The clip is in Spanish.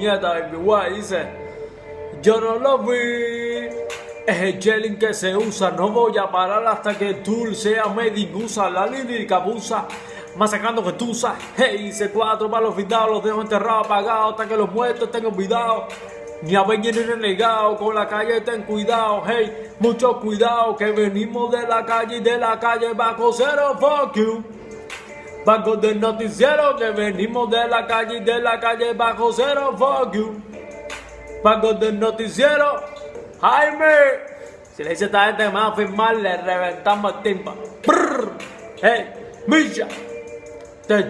puñeta, baby guay, dice, yo no lo vi. Es el gelling que se usa, no voy a parar hasta que tú sea made USA, la lírica abusa. Masacrando que tú hey, hice cuatro para los findados, los dejo enterrados, apagados, hasta que los muertos tengan cuidado. Ni a venir ni renegado, con la calle ten cuidado, hey, mucho cuidado, que venimos de la calle y de la calle bajo cero, fuck you. Bajo del noticiero, que venimos de la calle y de la calle bajo cero, fuck you. Bajo del noticiero, Jaime. Si le dice a esta gente que me a firmar, le reventamos el timba. Brrr. Hey, Misha. Te